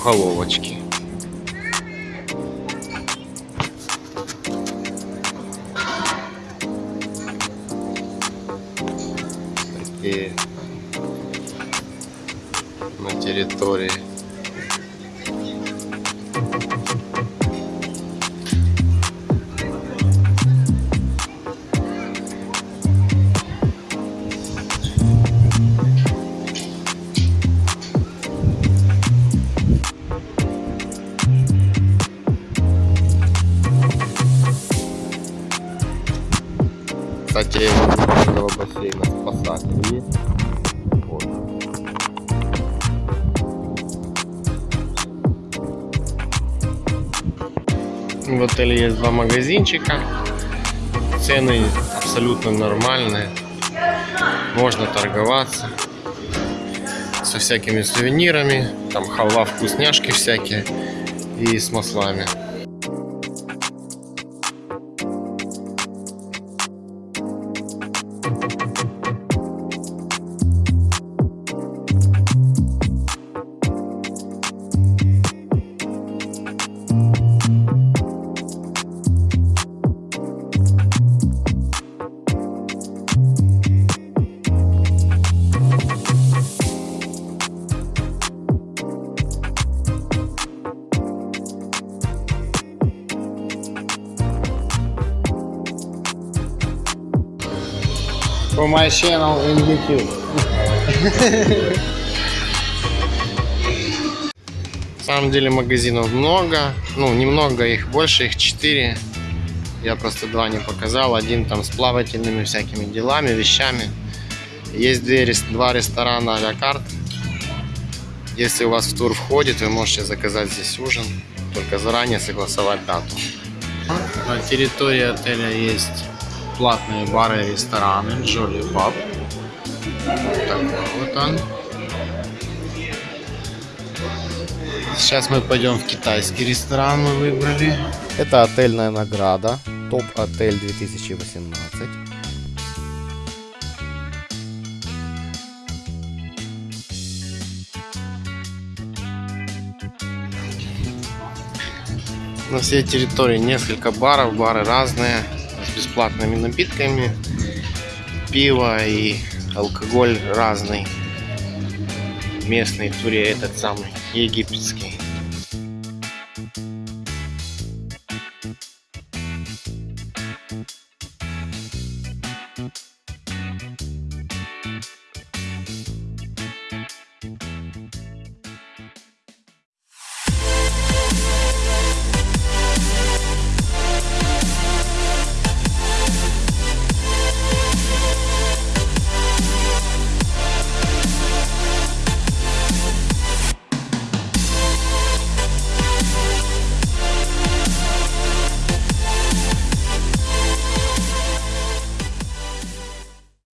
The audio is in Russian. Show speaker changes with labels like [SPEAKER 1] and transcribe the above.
[SPEAKER 1] мухоловочки. Такие на территории. Кстати, возле этого бассейна спасатель есть. Вот. В отеле есть два магазинчика. Цены абсолютно нормальные. Можно торговаться со всякими сувенирами. Там халва, вкусняшки всякие и с маслами.
[SPEAKER 2] For my channel in YouTube.
[SPEAKER 1] На самом деле магазинов много. Ну, немного их, больше их 4. Я просто два не показал. Один там с плавательными всякими делами, вещами. Есть две, два ресторана а-ля. Если у вас в тур входит, вы можете заказать здесь ужин. Только заранее согласовать дату. На территории отеля есть платные бары и рестораны. Джоли Паб. Такой вот он. Сейчас мы пойдем в китайский ресторан, мы выбрали.
[SPEAKER 2] Это отельная награда. Топ-отель 2018.
[SPEAKER 1] На всей территории несколько баров, бары разные, с бесплатными напитками. Пиво и алкоголь разный. Местный Туре этот самый египетский.